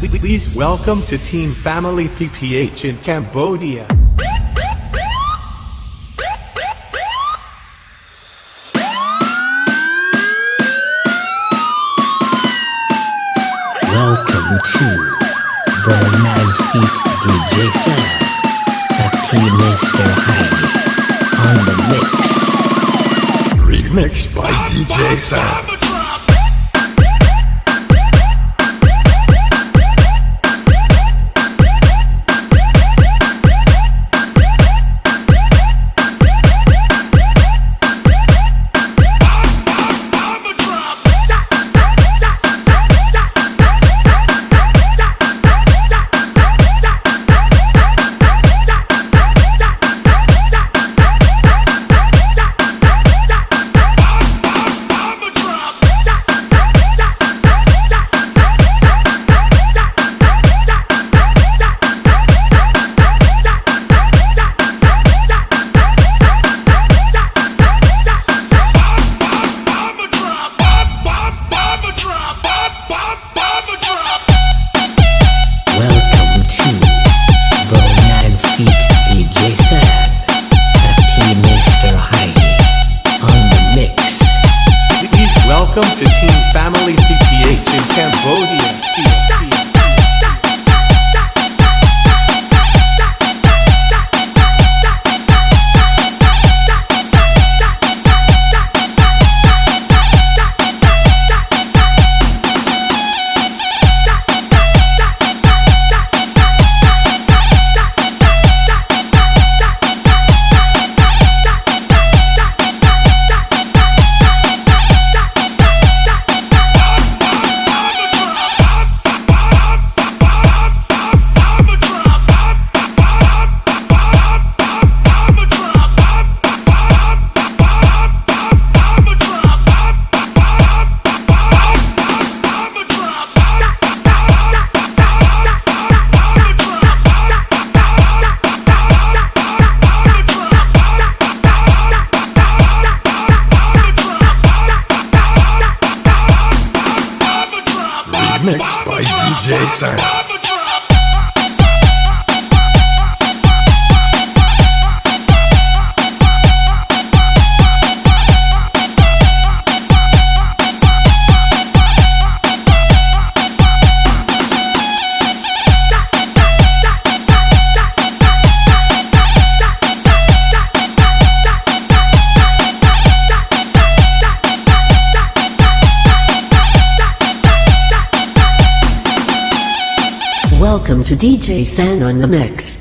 Please welcome to Team Family PPH in Cambodia. Welcome to the 9 Feet DJ Sam, FT Mr. Heidi, on the mix. Remixed by DJ Sam. Welcome to Team Family PTH in Cambodia. Remixed by DJ Sam. Welcome to DJ San on the Mix.